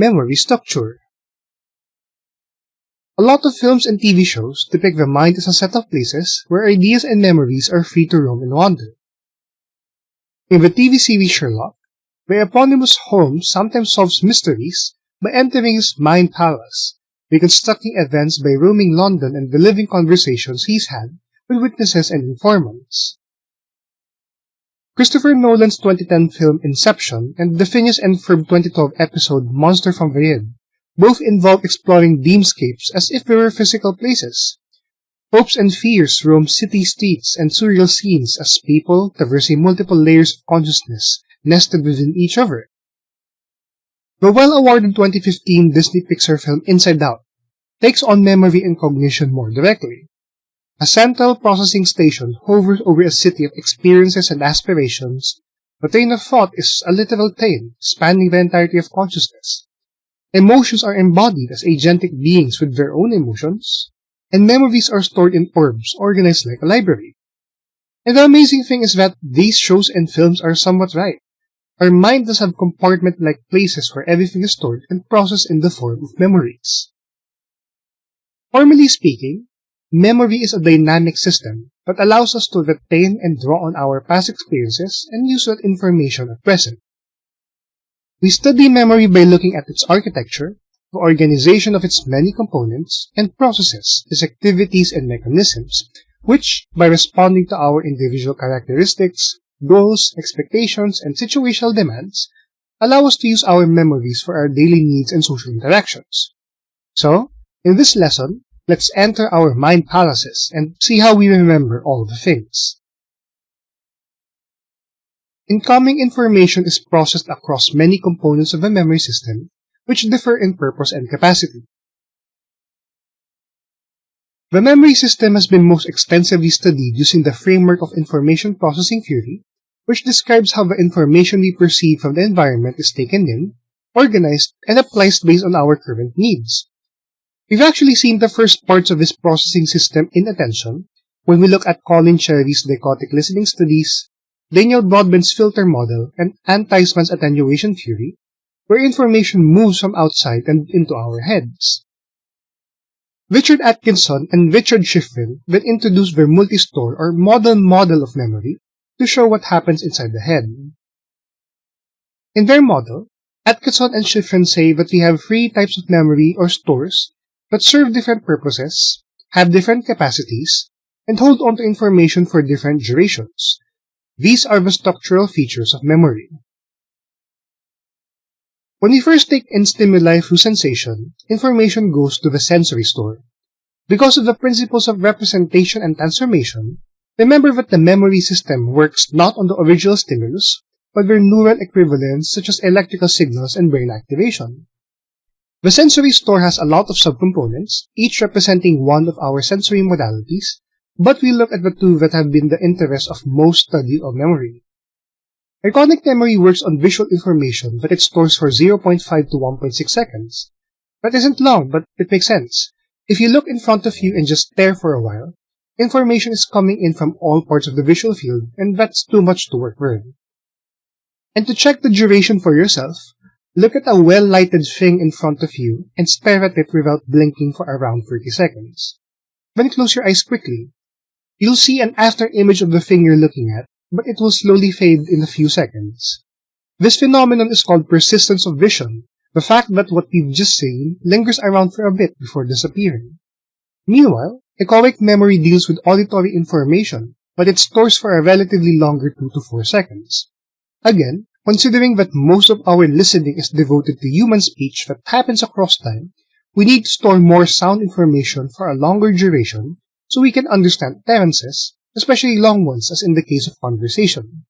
memory structure. A lot of films and TV shows depict the mind as a set of places where ideas and memories are free to roam and wander. In the TV series Sherlock, the eponymous Holmes sometimes solves mysteries by entering his mind palace, reconstructing events by roaming London and reliving conversations he's had with witnesses and informants. Christopher Nolan's 2010 film Inception and the Phineas and Ferb 2012 episode Monster from the both involve exploring dreamscapes as if they were physical places. Hopes and fears roam city streets and surreal scenes as people traversing multiple layers of consciousness nested within each other. The well-awarded 2015 Disney Pixar film Inside Out takes on memory and cognition more directly. A central processing station hovers over a city of experiences and aspirations. The train of thought is a literal train spanning the entirety of consciousness. Emotions are embodied as agentic beings with their own emotions, and memories are stored in orbs organized like a library. And the amazing thing is that these shows and films are somewhat right. Our mind does have compartment-like places where everything is stored and processed in the form of memories. Formally speaking, memory is a dynamic system that allows us to retain and draw on our past experiences and use that information at present. We study memory by looking at its architecture, the organization of its many components and processes, its activities and mechanisms, which, by responding to our individual characteristics, goals, expectations, and situational demands, allow us to use our memories for our daily needs and social interactions. So, in this lesson, let's enter our mind palaces and see how we remember all the things. Incoming information is processed across many components of the memory system, which differ in purpose and capacity. The memory system has been most extensively studied using the framework of information processing theory, which describes how the information we perceive from the environment is taken in, organized, and applied based on our current needs. We've actually seen the first parts of this processing system in attention when we look at Colin Cherry's dichotic listening studies Daniel Broadbent's filter model, and Treisman's attenuation theory, where information moves from outside and into our heads. Richard Atkinson and Richard Shiffrin then introduced their multi-store or modal model of memory to show what happens inside the head. In their model, Atkinson and Shiffrin say that we have three types of memory or stores that serve different purposes, have different capacities, and hold on to information for different durations, these are the structural features of memory. When we first take in stimuli through sensation, information goes to the sensory store. Because of the principles of representation and transformation, remember that the memory system works not on the original stimulus, but their neural equivalents such as electrical signals and brain activation. The sensory store has a lot of subcomponents, each representing one of our sensory modalities, but we look at the two that have been the interest of most study of memory. Iconic memory works on visual information that it stores for 0.5 to 1.6 seconds. That isn't long, but it makes sense. If you look in front of you and just stare for a while, information is coming in from all parts of the visual field, and that's too much to work with. And to check the duration for yourself, look at a well-lighted thing in front of you and stare at it without blinking for around 30 seconds. Then close your eyes quickly You'll see an after image of the thing you're looking at, but it will slowly fade in a few seconds. This phenomenon is called persistence of vision, the fact that what we've just seen lingers around for a bit before disappearing. Meanwhile, echoic memory deals with auditory information, but it stores for a relatively longer 2 to 4 seconds. Again, considering that most of our listening is devoted to human speech that happens across time, we need to store more sound information for a longer duration so we can understand tenses, especially long ones as in the case of conversation.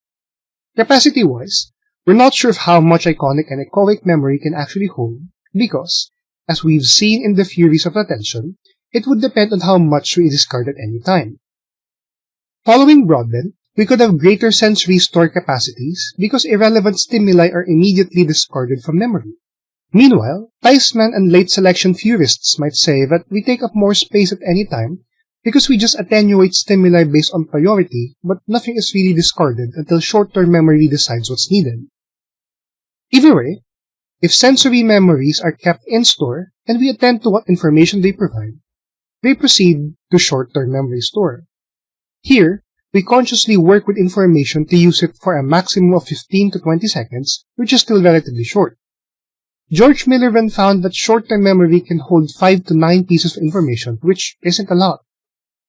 Capacity-wise, we're not sure of how much iconic and echoic memory can actually hold because, as we've seen in the theories of attention, it would depend on how much we discard at any time. Following Broadbent, we could have greater sensory store capacities because irrelevant stimuli are immediately discarded from memory. Meanwhile, Treisman and late selection theorists might say that we take up more space at any time because we just attenuate stimuli based on priority, but nothing is really discarded until short-term memory decides what's needed. Either way, if sensory memories are kept in store and we attend to what information they provide, they proceed to short-term memory store. Here, we consciously work with information to use it for a maximum of 15 to 20 seconds, which is still relatively short. George Miller then found that short-term memory can hold 5 to 9 pieces of information, which isn't a lot.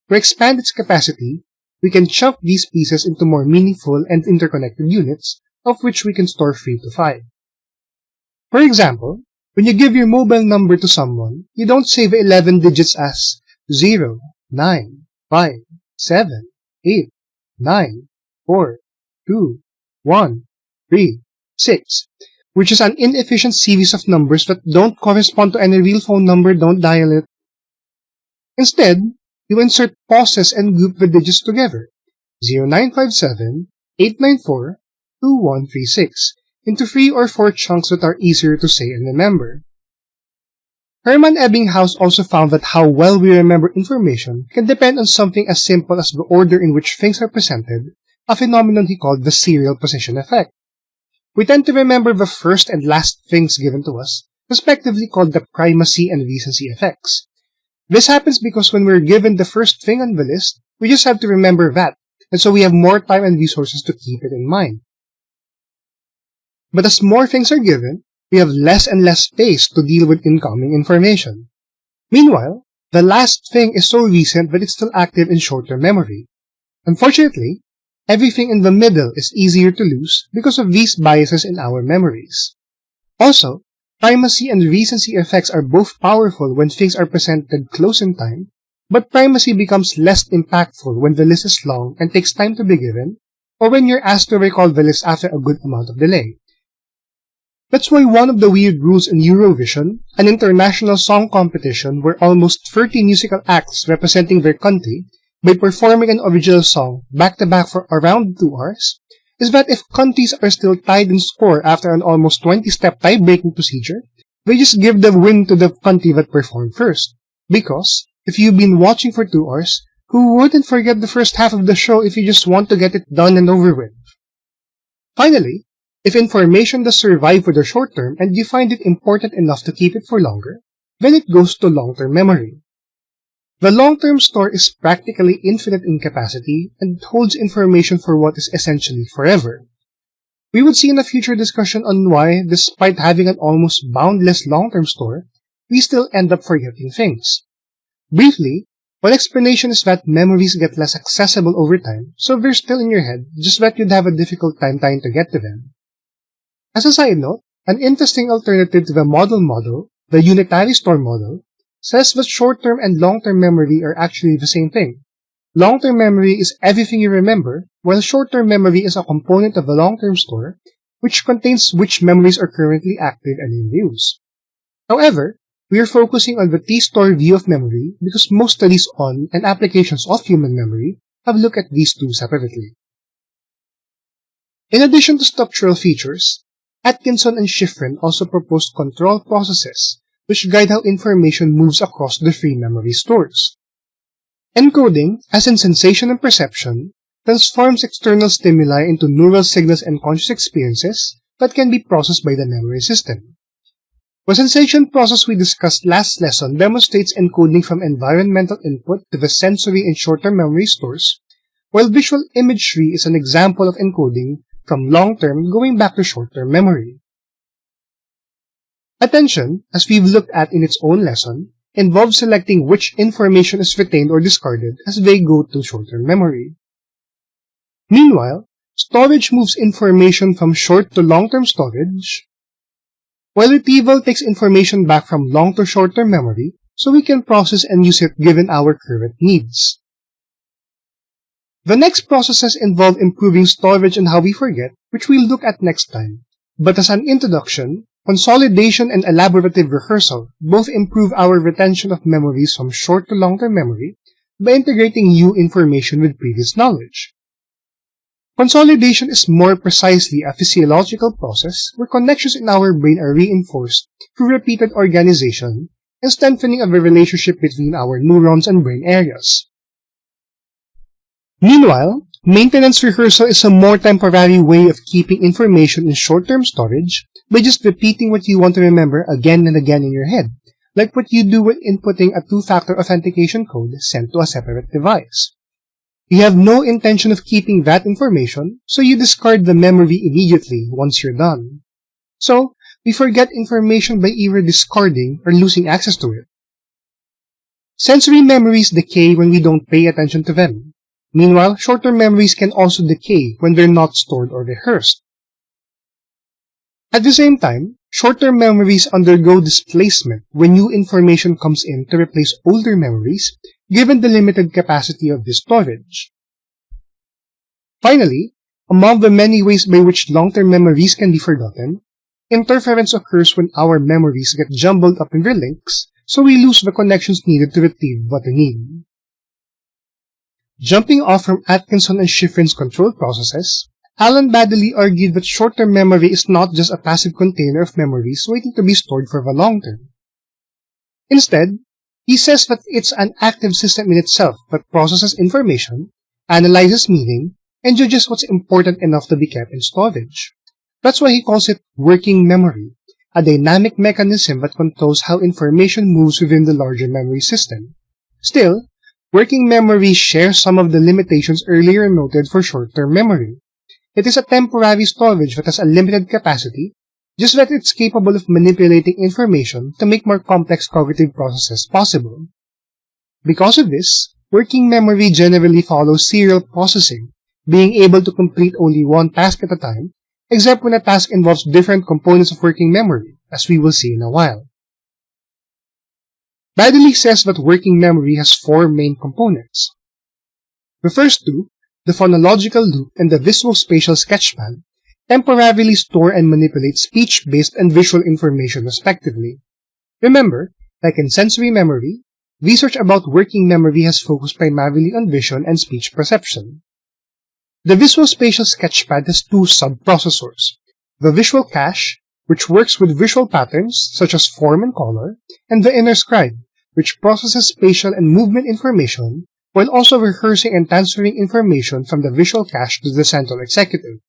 To expand its capacity, we can chunk these pieces into more meaningful and interconnected units, of which we can store 3 to 5. For example, when you give your mobile number to someone, you don't save 11 digits as 0, 9, 5, 7, 8, 9, 4, 2, 1, 3, 6, which is an inefficient series of numbers that don't correspond to any real phone number, don't dial it. Instead, you insert pauses and group the digits together, 0957, 894, 2136, into three or four chunks that are easier to say and remember. Hermann Ebbinghaus also found that how well we remember information can depend on something as simple as the order in which things are presented, a phenomenon he called the serial position effect. We tend to remember the first and last things given to us, respectively called the primacy and recency effects. This happens because when we're given the first thing on the list, we just have to remember that, and so we have more time and resources to keep it in mind. But as more things are given, we have less and less space to deal with incoming information. Meanwhile, the last thing is so recent that it's still active in short-term memory. Unfortunately, everything in the middle is easier to lose because of these biases in our memories. Also, primacy and recency effects are both powerful when things are presented close in time, but primacy becomes less impactful when the list is long and takes time to be given, or when you're asked to recall the list after a good amount of delay. That's why one of the weird rules in Eurovision, an international song competition where almost 30 musical acts representing their country, by performing an original song back-to-back for around 2 hours, is that if countries are still tied in score after an almost 20-step tie-breaking procedure, they just give the win to the country that performed first. Because, if you've been watching for 2 hours, who wouldn't forget the first half of the show if you just want to get it done and over with? Finally, if information does survive for the short term and you find it important enough to keep it for longer, then it goes to long-term memory. The long-term store is practically infinite in capacity and holds information for what is essentially forever. We would see in a future discussion on why, despite having an almost boundless long-term store, we still end up forgetting things. Briefly, one explanation is that memories get less accessible over time, so they're still in your head, just that you'd have a difficult time trying to get to them. As a side note, an interesting alternative to the modal model, the unitary store model, says that short-term and long-term memory are actually the same thing. Long-term memory is everything you remember, while short-term memory is a component of the long-term store, which contains which memories are currently active and in use. However, we are focusing on the T-store view of memory because most studies on and applications of human memory have looked at these two separately. In addition to structural features, Atkinson and Shiffrin also proposed control processes, which guide how information moves across the three memory stores. Encoding, as in sensation and perception, transforms external stimuli into neural signals and conscious experiences that can be processed by the memory system. The sensation process we discussed last lesson demonstrates encoding from environmental input to the sensory and short-term memory stores, while visual imagery is an example of encoding from long-term going back to short-term memory. Attention, as we've looked at in its own lesson, involves selecting which information is retained or discarded as they go to short-term memory. Meanwhile, storage moves information from short to long-term storage, while retrieval takes information back from long to short-term memory so we can process and use it given our current needs. The next processes involve improving storage and how we forget, which we'll look at next time. But as an introduction, consolidation and elaborative rehearsal both improve our retention of memories from short to long-term memory by integrating new information with previous knowledge. Consolidation is more precisely a physiological process where connections in our brain are reinforced through repeated organization and strengthening of the relationship between our neurons and brain areas. Meanwhile, maintenance rehearsal is a more temporary way of keeping information in short-term storage by just repeating what you want to remember again and again in your head, like what you do when inputting a two-factor authentication code sent to a separate device. You have no intention of keeping that information, so you discard the memory immediately once you're done. So, we forget information by either discarding or losing access to it. Sensory memories decay when we don't pay attention to them. Meanwhile, short-term memories can also decay when they're not stored or rehearsed. At the same time, short-term memories undergo displacement when new information comes in to replace older memories given the limited capacity of this storage. Finally, among the many ways by which long-term memories can be forgotten, interference occurs when our memories get jumbled up in their links, so we lose the connections needed to retrieve what we need. Jumping off from Atkinson and Shiffrin's control processes, Alan Baddeley argued that short-term memory is not just a passive container of memories waiting to be stored for the long term. Instead, he says that it's an active system in itself that processes information, analyzes meaning, and judges what's important enough to be kept in storage. That's why he calls it working memory, a dynamic mechanism that controls how information moves within the larger memory system. Still, working memory shares some of the limitations earlier noted for short-term memory. It is a temporary storage that has a limited capacity, just that it's capable of manipulating information to make more complex cognitive processes possible. Because of this, working memory generally follows serial processing, being able to complete only one task at a time, except when a task involves different components of working memory, as we will see in a while. Baddeley says that working memory has four main components. The first two the phonological loop and the visual-spatial sketchpad temporarily store and manipulate speech-based and visual information respectively. Remember, like in sensory memory, research about working memory has focused primarily on vision and speech perception. The Visual Spatial Sketchpad has two sub-processors, the Visual Cache, which works with visual patterns such as form and color, and the Inner Scribe, which processes spatial and movement information while also rehearsing and transferring information from the visual cache to the central executive.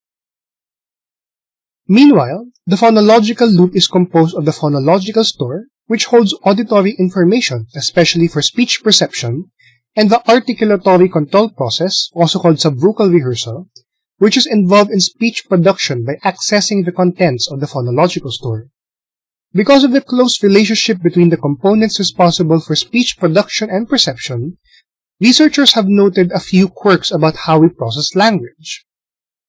Meanwhile, the phonological loop is composed of the phonological store, which holds auditory information, especially for speech perception, and the articulatory control process, also called subvocal rehearsal, which is involved in speech production by accessing the contents of the phonological store. Because of the close relationship between the components responsible for speech production and perception, researchers have noted a few quirks about how we process language.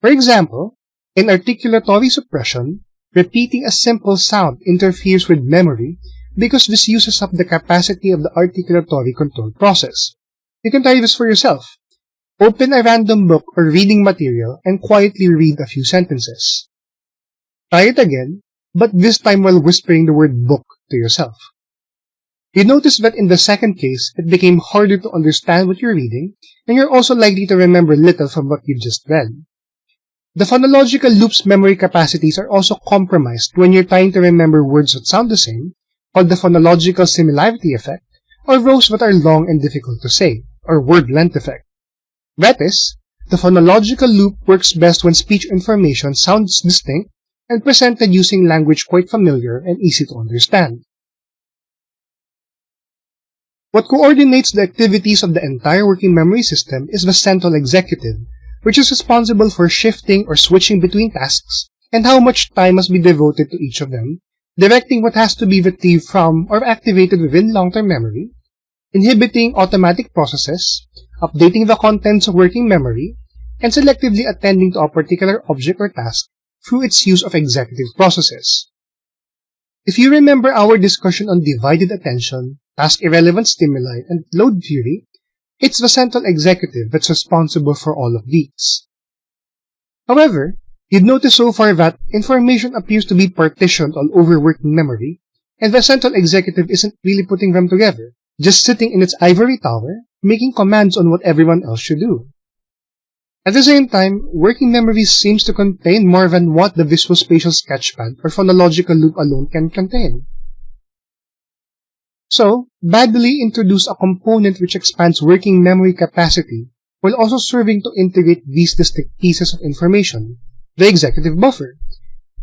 For example, in articulatory suppression, repeating a simple sound interferes with memory because this uses up the capacity of the articulatory control process. You can try this for yourself. Open a random book or reading material and quietly read a few sentences. Try it again, but this time while whispering the word book to yourself. You notice that in the second case, it became harder to understand what you're reading, and you're also likely to remember little from what you've just read. The phonological loop's memory capacities are also compromised when you're trying to remember words that sound the same, called the phonological similarity effect, or rows that are long and difficult to say, or word length effect. That is, the phonological loop works best when speech information sounds distinct and presented using language quite familiar and easy to understand. What coordinates the activities of the entire working memory system is the central executive, which is responsible for shifting or switching between tasks and how much time must be devoted to each of them, directing what has to be retrieved from or activated within long-term memory, inhibiting automatic processes, updating the contents of working memory, and selectively attending to a particular object or task through its use of executive processes. If you remember our discussion on divided attention, task-irrelevant stimuli, and load theory, it's the central executive that's responsible for all of these. However, you'd notice so far that information appears to be partitioned all over working memory, and the central executive isn't really putting them together, just sitting in its ivory tower, making commands on what everyone else should do. At the same time, working memory seems to contain more than what the visual spatial sketchpad or phonological loop alone can contain. So, Baddeley introduced a component which expands working memory capacity while also serving to integrate these distinct pieces of information, the executive buffer.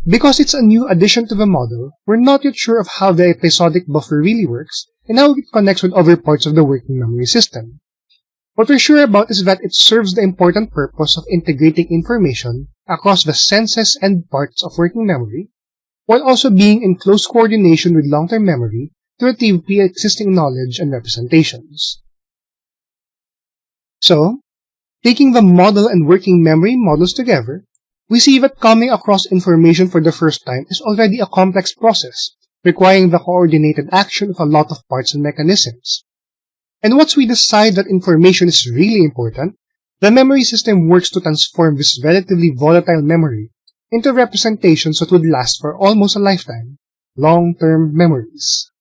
Because it's a new addition to the model, we're not yet sure of how the episodic buffer really works and how it connects with other parts of the working memory system. What we're sure about is that it serves the important purpose of integrating information across the senses and parts of working memory, while also being in close coordination with long-term memory to retrieve pre-existing knowledge and representations. So, taking the model and working memory models together, we see that coming across information for the first time is already a complex process, requiring the coordinated action of a lot of parts and mechanisms. And once we decide that information is really important, the memory system works to transform this relatively volatile memory into representations that would last for almost a lifetime, long-term memories.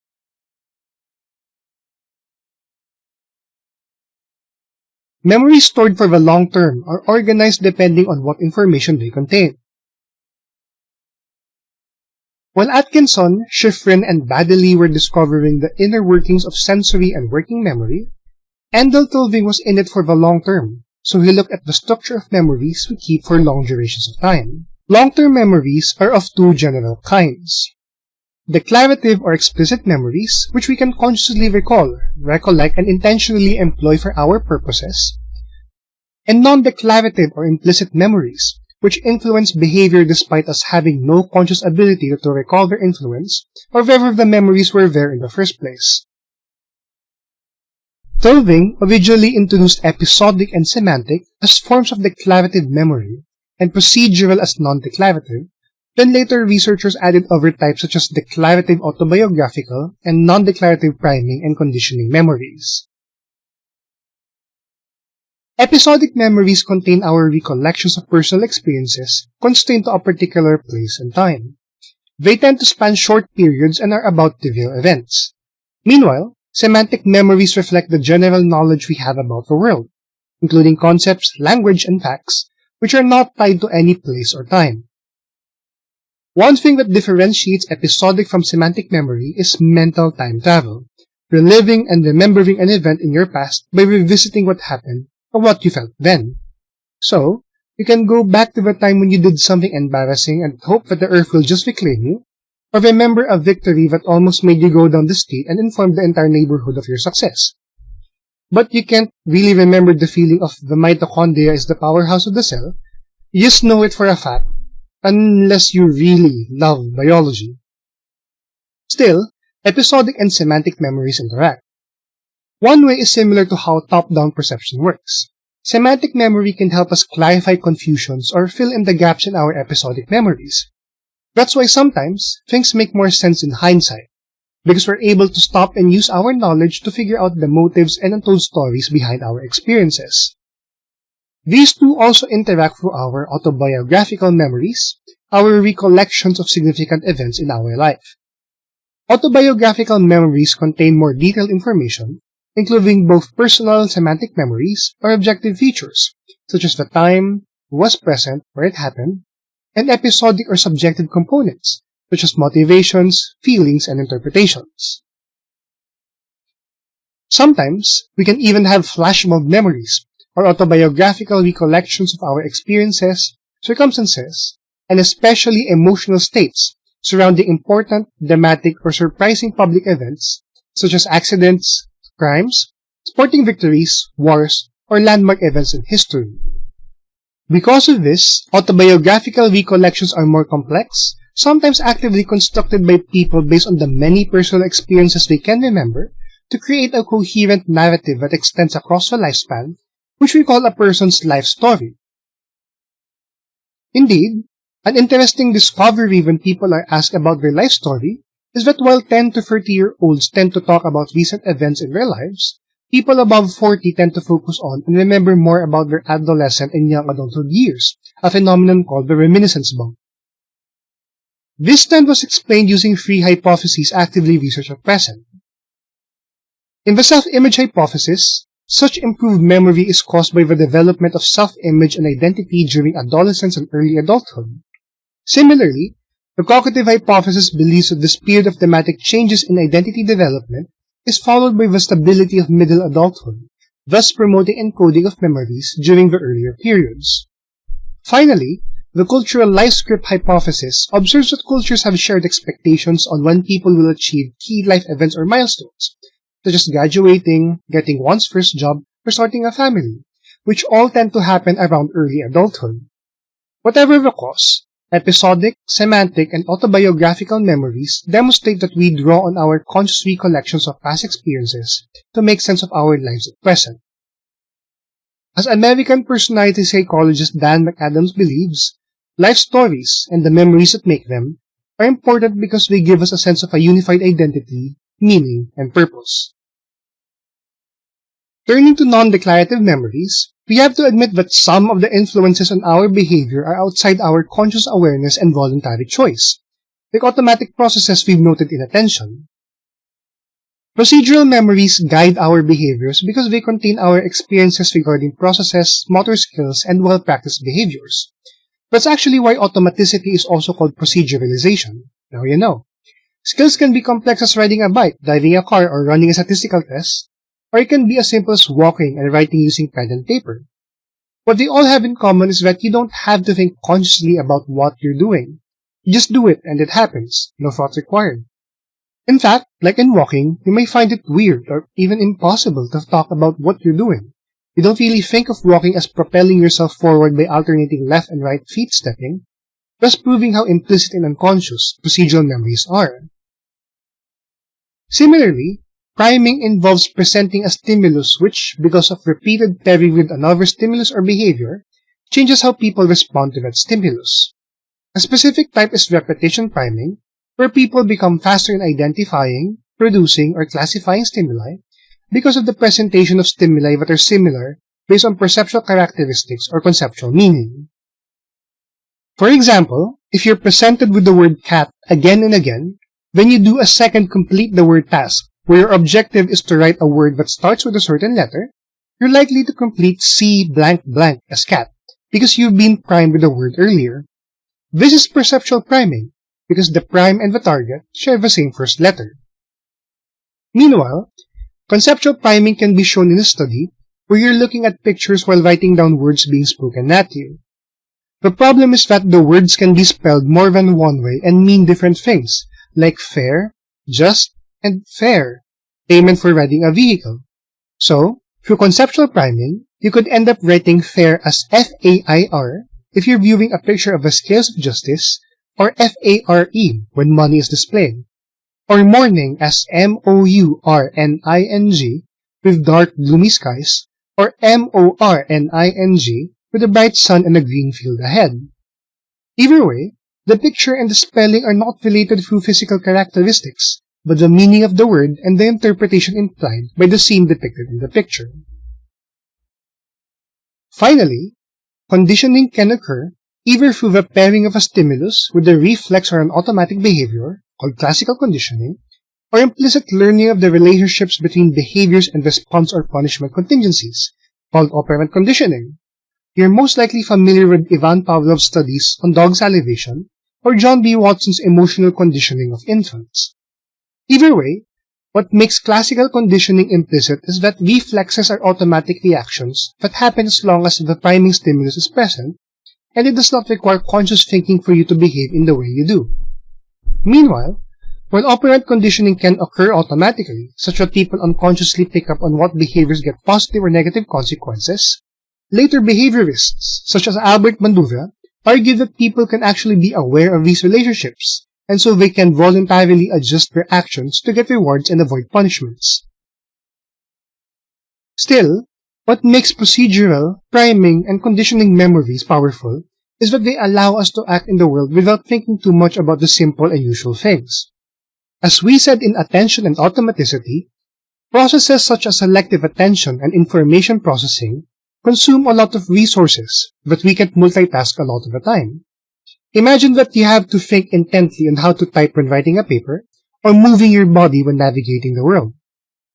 Memories stored for the long term are organized depending on what information they contain. While Atkinson, Shiffrin, and Baddeley were discovering the inner workings of sensory and working memory, Endel Tulving was in it for the long term, so he looked at the structure of memories we keep for long durations of time. Long-term memories are of two general kinds. Declarative or explicit memories, which we can consciously recall, recollect, and intentionally employ for our purposes, and non-declarative or implicit memories, which influence behavior despite us having no conscious ability to recall their influence or whether the memories were there in the first place. Tulving originally introduced episodic and semantic as forms of declarative memory and procedural as non-declarative, then later researchers added other types such as declarative autobiographical and non-declarative priming and conditioning memories. Episodic memories contain our recollections of personal experiences constrained to a particular place and time. They tend to span short periods and are about trivial events. Meanwhile, semantic memories reflect the general knowledge we have about the world, including concepts, language, and facts, which are not tied to any place or time. One thing that differentiates episodic from semantic memory is mental time travel, reliving and remembering an event in your past by revisiting what happened or what you felt then. So, you can go back to the time when you did something embarrassing and hope that the earth will just reclaim you, or remember a victory that almost made you go down the street and inform the entire neighborhood of your success. But you can't really remember the feeling of the mitochondria is the powerhouse of the cell. You just know it for a fact, unless you really love biology. Still, episodic and semantic memories interact. One way is similar to how top-down perception works. Semantic memory can help us clarify confusions or fill in the gaps in our episodic memories. That's why sometimes things make more sense in hindsight, because we're able to stop and use our knowledge to figure out the motives and untold stories behind our experiences. These two also interact through our autobiographical memories, our recollections of significant events in our life. Autobiographical memories contain more detailed information, including both personal semantic memories or objective features, such as the time, who was present, where it happened, and episodic or subjective components, such as motivations, feelings, and interpretations. Sometimes, we can even have flashbulb memories, or autobiographical recollections of our experiences, circumstances, and especially emotional states surrounding important, dramatic, or surprising public events, such as accidents, crimes, sporting victories, wars, or landmark events in history. Because of this, autobiographical recollections are more complex, sometimes actively constructed by people based on the many personal experiences they can remember to create a coherent narrative that extends across the lifespan, which we call a person's life story. Indeed, an interesting discovery when people are asked about their life story is that while 10 to 30 year olds tend to talk about recent events in their lives, people above 40 tend to focus on and remember more about their adolescent and young adulthood years, a phenomenon called the reminiscence bump. This trend was explained using three hypotheses actively researched at present. In the self-image hypothesis, such improved memory is caused by the development of self-image and identity during adolescence and early adulthood. Similarly, the cognitive hypothesis believes that this period of thematic changes in identity development is followed by the stability of middle adulthood, thus promoting encoding of memories during the earlier periods. Finally, the cultural life script hypothesis observes that cultures have shared expectations on when people will achieve key life events or milestones, such as graduating, getting one's first job, or starting a family, which all tend to happen around early adulthood. Whatever the cause, episodic, semantic, and autobiographical memories demonstrate that we draw on our conscious recollections of past experiences to make sense of our lives at present. As American personality psychologist Dan McAdams believes, life stories and the memories that make them are important because they give us a sense of a unified identity, meaning, and purpose. Turning to non-declarative memories, we have to admit that some of the influences on our behavior are outside our conscious awareness and voluntary choice, like automatic processes we've noted in attention. Procedural memories guide our behaviors because they contain our experiences regarding processes, motor skills, and well-practiced behaviors. That's actually why automaticity is also called proceduralization. Now you know. Skills can be complex as riding a bike, driving a car, or running a statistical test, or it can be as simple as walking and writing using pen and paper. What they all have in common is that you don't have to think consciously about what you're doing. You just do it and it happens, no thought required. In fact, like in walking, you may find it weird or even impossible to talk about what you're doing. You don't really think of walking as propelling yourself forward by alternating left and right feet stepping, thus proving how implicit and unconscious procedural memories are. Similarly, priming involves presenting a stimulus which, because of repeated pairing with another stimulus or behavior, changes how people respond to that stimulus. A specific type is repetition priming, where people become faster in identifying, producing, or classifying stimuli because of the presentation of stimuli that are similar based on perceptual characteristics or conceptual meaning. For example, if you're presented with the word cat again and again, then you do a second complete the word task, where your objective is to write a word that starts with a certain letter, you're likely to complete C blank blank as cat, because you've been primed with the word earlier. This is perceptual priming, because the prime and the target share the same first letter. Meanwhile, conceptual priming can be shown in a study where you're looking at pictures while writing down words being spoken at you. The problem is that the words can be spelled more than one way and mean different things, like fair, just, and fair, payment for riding a vehicle. So, through conceptual priming, you could end up writing fair as F-A-I-R if you're viewing a picture of the scales of justice or F-A-R-E when money is displayed, or morning as M-O-U-R-N-I-N-G with dark gloomy skies, or M-O-R-N-I-N-G with a bright sun and a green field ahead. Either way, the picture and the spelling are not related through physical characteristics, but the meaning of the word and the interpretation implied by the scene depicted in the picture. Finally, conditioning can occur either through the pairing of a stimulus with a reflex or an automatic behavior, called classical conditioning, or implicit learning of the relationships between behaviors and response or punishment contingencies, called operant conditioning. You're most likely familiar with Ivan Pavlov's studies on dog salivation or John B. Watson's emotional conditioning of infants. Either way, what makes classical conditioning implicit is that reflexes are automatic reactions that happen as long as the priming stimulus is present and it does not require conscious thinking for you to behave in the way you do. Meanwhile, while operant conditioning can occur automatically, such that people unconsciously pick up on what behaviors get positive or negative consequences, later behaviorists, such as Albert Bandura, argue that people can actually be aware of these relationships, and so they can voluntarily adjust their actions to get rewards and avoid punishments. Still, what makes procedural, priming, and conditioning memories powerful is that they allow us to act in the world without thinking too much about the simple and usual things. As we said in attention and automaticity, processes such as selective attention and information processing consume a lot of resources, but we can't multitask a lot of the time. Imagine that you have to think intently on how to type when writing a paper, or moving your body when navigating the world.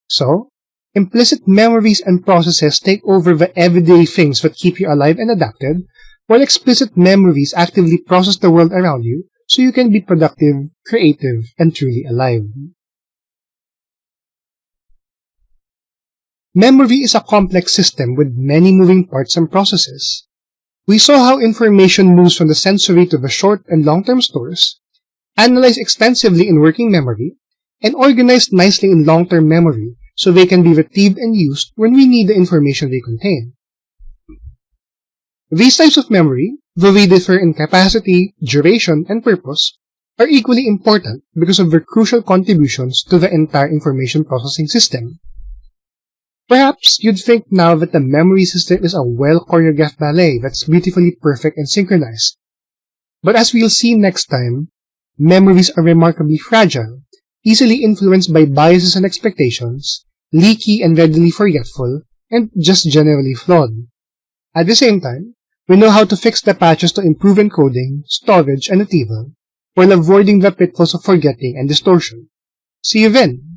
So, Implicit memories and processes take over the everyday things that keep you alive and adapted, while explicit memories actively process the world around you so you can be productive, creative, and truly alive. Memory is a complex system with many moving parts and processes. We saw how information moves from the sensory to the short and long-term stores, analyzed extensively in working memory, and organized nicely in long-term memory so they can be retrieved and used when we need the information they contain. These types of memory, though they differ in capacity, duration, and purpose, are equally important because of their crucial contributions to the entire information processing system. Perhaps you'd think now that the memory system is a well-choreographed ballet that's beautifully perfect and synchronized. But as we'll see next time, memories are remarkably fragile, easily influenced by biases and expectations, leaky and readily forgetful, and just generally flawed. At the same time, we know how to fix the patches to improve encoding, storage, and retrieval, while avoiding the pitfalls of forgetting and distortion. See you then!